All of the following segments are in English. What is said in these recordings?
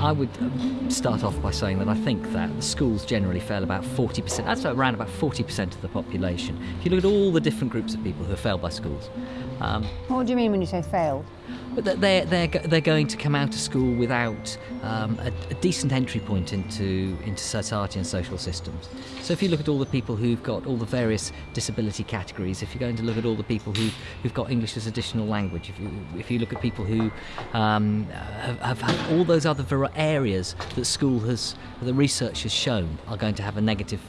I would um, start off by saying that I think that the schools generally fail about 40%, that's around about 40% of the population. If you look at all the different groups of people who have failed by schools. Um, what do you mean when you say failed? But they're, they're, they're going to come out of school without um, a, a, decent entry point into, into society and social systems. So if you look at all the people who've got all the various disability categories, if you're going to look at all the people who, who've got English as additional language, if you, if you look at people who um, have, have, all those other areas that school has, the research has shown are going to have a negative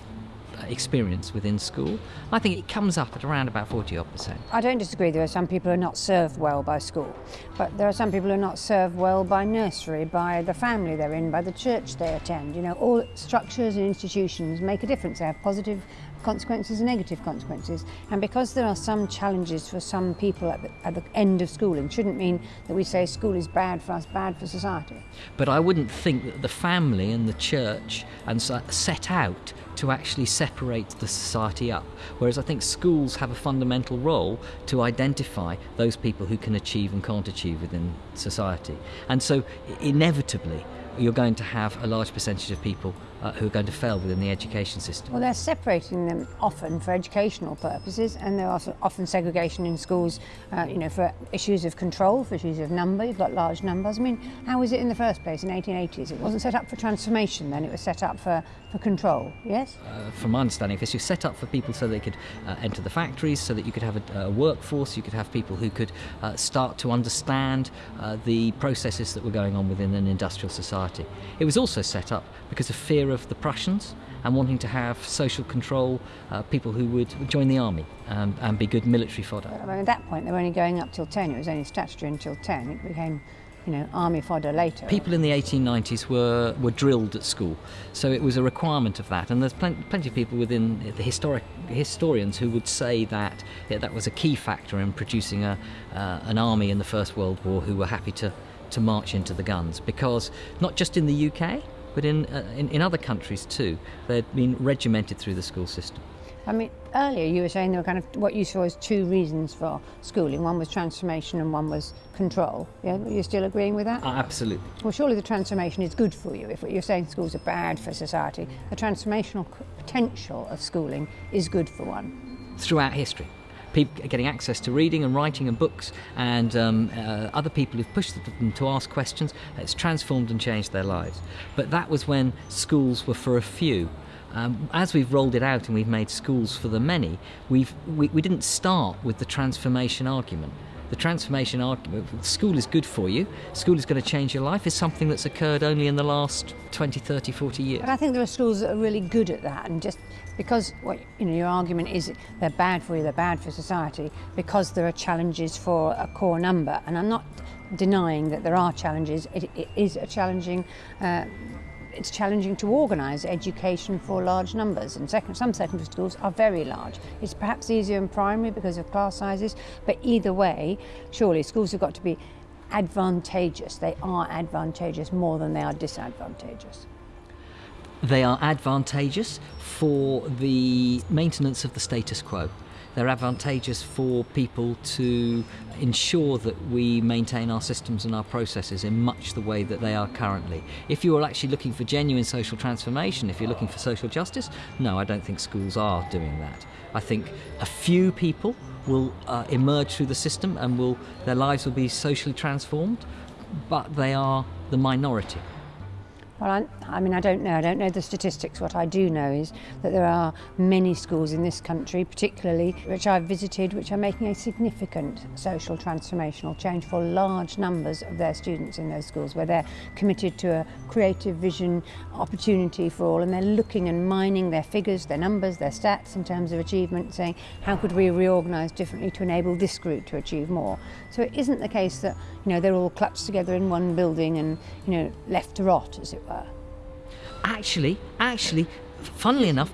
experience within school. I think it comes up at around about 40 odd percent. I don't disagree. There are some people who are not served well by school, but there are some people who are not served well by nursery, by the family they're in, by the church they attend. You know, all structures and institutions make a difference. They have positive consequences and negative consequences. And because there are some challenges for some people at the, at the, end of schooling, shouldn't mean that we say school is bad for us, bad for society. But I wouldn't think that the family and the church and uh, set out to actually separate the society up. Whereas I think schools have a fundamental role to identify those people who can achieve and can't achieve within society. And so inevitably, you're going to have a large percentage of people uh, who are going to fail within the education system. Well, they're separating them often for educational purposes, and there are often segregation in schools, uh, you know, for issues of control, for issues of number. You've got large numbers. I mean, how was it in the first place in 1880s? It wasn't set up for transformation then, it was set up for, for control, yes? Uh, from my understanding, this was set up for people so they could uh, enter the factories, so that you could have a, a workforce, you could have people who could uh, start to understand uh, the processes that were going on within an industrial society. It was also set up because of fear of the Prussians and wanting to have social control, uh, people who would join the army and, and be good military fodder. Well, at that point, they were only going up till 10. It was only statutory until 10. It became you know, army fodder later. People in the 1890s were, were drilled at school, so it was a requirement of that. And there's plenty, plenty of people within the historic historians who would say that yeah, that was a key factor in producing a, uh, an army in the First World War who were happy to, to march into the guns. Because not just in the UK, but in, uh, in, in other countries too, they'd been regimented through the school system. I mean, earlier you were saying there were kind of what you saw as two reasons for schooling. One was transformation and one was control. Yeah, are you still agreeing with that? Uh, absolutely. Well, surely the transformation is good for you. If you're saying schools are bad for society, the transformational potential of schooling is good for one. Throughout history people getting access to reading and writing and books and um, uh, other people who've pushed them to ask questions. It's transformed and changed their lives. But that was when schools were for a few. Um, as we've rolled it out and we've made schools for the many, we've, we, we didn't start with the transformation argument the transformation argument school is good for you. School is going to change your life is something that's occurred only in the last 20 30 40 years. But i think there are schools that are really good at that and just because what you know your argument is they're bad for you they're bad for society because there are challenges for a core number. And i'm not denying that there are challenges. It, it is a challenging uh, it's challenging to organise education for large numbers and second, some secondary schools are very large. It's perhaps easier in primary because of class sizes, but either way, surely schools have got to be advantageous. They are advantageous more than they are disadvantageous. They are advantageous for the maintenance of the status quo. They're advantageous for people to ensure that we maintain our systems and our processes in much the way that they are currently. If you are actually looking for genuine social transformation, if you're looking for social justice, no, I don't think schools are doing that. I think a few people will uh, emerge through the system and will their lives will be socially transformed, but they are the minority. Well, I, I mean, I don't know. I don't know the statistics. What I do know is that there are many schools in this country, particularly which I've visited, which are making a significant social transformational change for large numbers of their students in those schools, where they're committed to a creative vision opportunity for all, and they're looking and mining their figures, their numbers, their stats in terms of achievement, saying, how could we reorganise differently to enable this group to achieve more? So it isn't the case that you know, they're all clutched together in one building and, you know, left to rot, as it were. Actually, actually, funnily enough,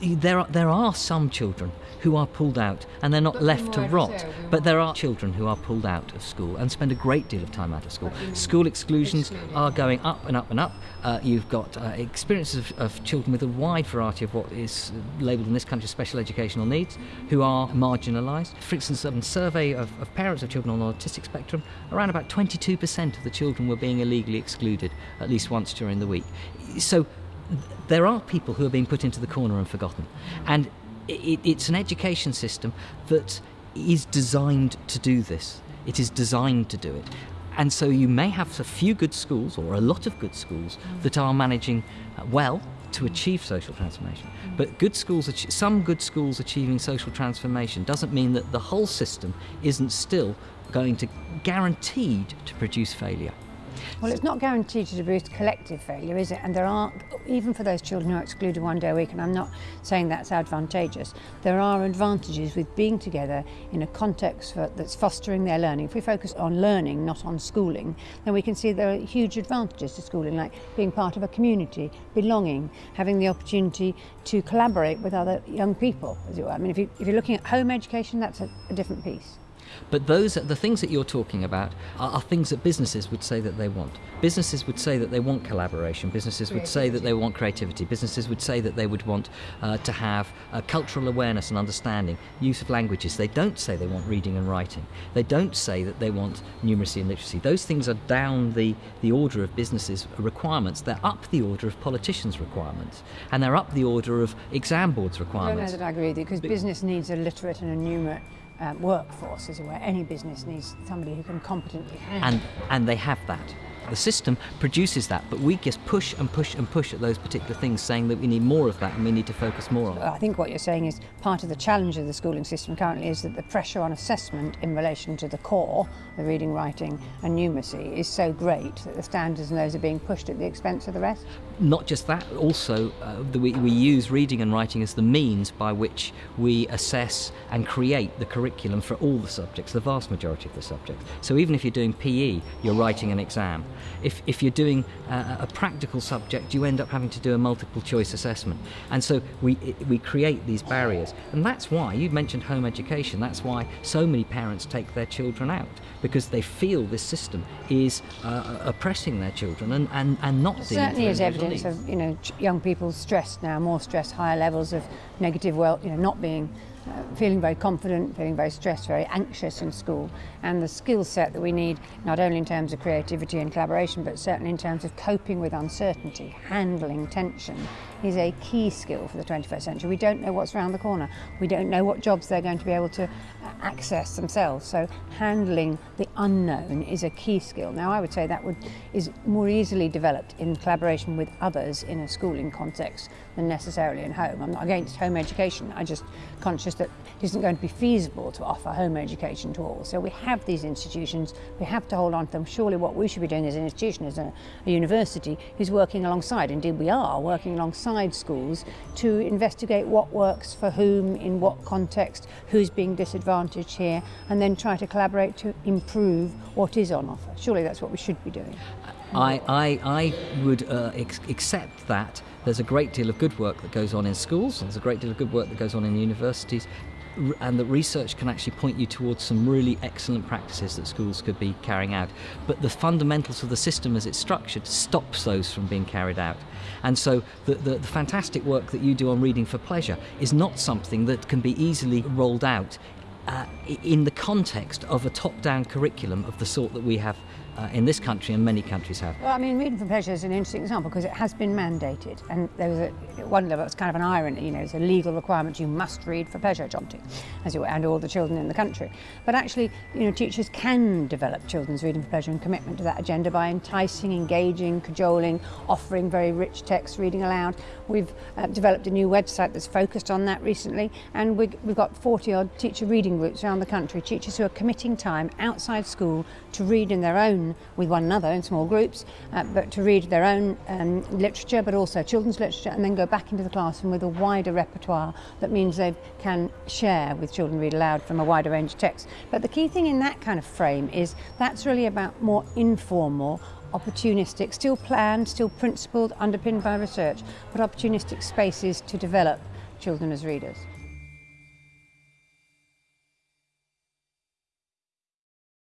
there are, there are some children who are pulled out and they're not left to rot. But there are children who are pulled out of school and spend a great deal of time out of school. School exclusions are going up and up and up. Uh, you've got uh, experiences of, of, children with a wide variety of what is labelled in this country special educational needs who are marginalised. For instance, a survey of, of parents of children on the autistic spectrum, around about 22% of the children were being illegally excluded at least once during the week. So there are people who are being put into the corner and forgotten. And it, it's an education system that is designed to do this. It is designed to do it. And so you may have a few good schools or a lot of good schools that are managing uh, well to achieve social transformation. But good schools, some good schools achieving social transformation doesn't mean that the whole system isn't still going to guaranteed to produce failure. Well, it's not guaranteed to produce collective failure, is it? And there are, even for those children who are excluded one day a week, and I'm not saying that's advantageous, there are advantages with being together in a context for, that's fostering their learning. If we focus on learning, not on schooling, then we can see there are huge advantages to schooling, like being part of a community, belonging, having the opportunity to collaborate with other young people, as it were. I mean, if, you, if you're looking at home education, that's a, a different piece. But those, the things that you're talking about, are, are, things that businesses would say that they want. Businesses would say that they want collaboration. Businesses would say that they want creativity. Businesses would say that they would want uh, to have uh, cultural awareness and understanding, use of languages. They don't say they want reading and writing. They don't say that they want numeracy and literacy. Those things are down the, the order of businesses' requirements. They're up the order of politicians' requirements. And they're up the order of exam boards' requirements. I don't know that I agree with you, because business needs a literate and a numerate um, workforce, is where any business needs somebody who can competently handle. And and they have that. The system produces that, but we just push and push and push at those particular things, saying that we need more of that and we need to focus more on it. I think what you're saying is part of the challenge of the schooling system currently is that the pressure on assessment in relation to the core, the reading, writing, and numeracy, is so great that the standards and those are being pushed at the expense of the rest. Not just that, also uh, the, we, we use reading and writing as the means by which we assess and create the curriculum for all the subjects, the vast majority of the subjects. So even if you're doing PE, you're writing an exam. If, if you're doing a, a practical subject, you end up having to do a multiple choice assessment. And so we, we create these barriers. And that's why, you mentioned home education, that's why so many parents take their children out, because they feel this system is uh, oppressing their children and, and, and not Certainly is evidence of you know, young people stressed now, more stressed, higher levels of negative, well, you know, not being uh, feeling very confident, feeling very stressed, very anxious in school, and the skill set that we need, not only in terms of creativity and collaboration, but certainly in terms of coping with uncertainty, handling tension, is a key skill for the 21st century. We don't know what's around the corner. We don't know what jobs they're going to be able to uh, access themselves. So handling the unknown is a key skill. Now I would say that would is more easily developed in collaboration with others in a schooling context than necessarily in home. I'm not against home education. I'm just conscious that it isn't going to be feasible to offer home education to all. So we have these institutions. We have to hold on to them. Surely what we should be doing as an institution, as a, a university, is working alongside. Indeed, we are working alongside schools to investigate what works for whom, in what context, who's being disadvantaged here, and then try to collaborate to improve what is on offer. Surely that's what we should be doing. I, I, I would uh, accept that there's a great deal of good work that goes on in schools, there's a great deal of good work that goes on in universities, and that research can actually point you towards some really excellent practices that schools could be carrying out. But the fundamentals of the system as it's structured stops those from being carried out. And so the, the, the, fantastic work that you do on reading for pleasure is not something that can be easily rolled out uh, in the context of a top down curriculum of the sort that we have uh, in this country and many countries have. Well, I mean, reading for pleasure is an interesting example because it has been mandated, and there was a one level it's kind of an irony. You know, it's a legal requirement you must read for pleasure, Jonty, as you and all the children in the country. But actually, you know, teachers can develop children's reading for pleasure and commitment to that agenda by enticing, engaging, cajoling, offering very rich text, reading aloud. We've uh, developed a new website that's focused on that recently, and we, we've got 40 odd teacher reading groups around the country. Teachers who are committing time outside school to read in their own with one another in small groups, uh, but to read their own um, literature, but also children's literature, and then go back into the classroom with a wider repertoire that means they can share with children read aloud from a wider range of texts. But the key thing in that kind of frame is that's really about more informal opportunistic, still planned, still principled, underpinned by research, but opportunistic spaces to develop children as readers.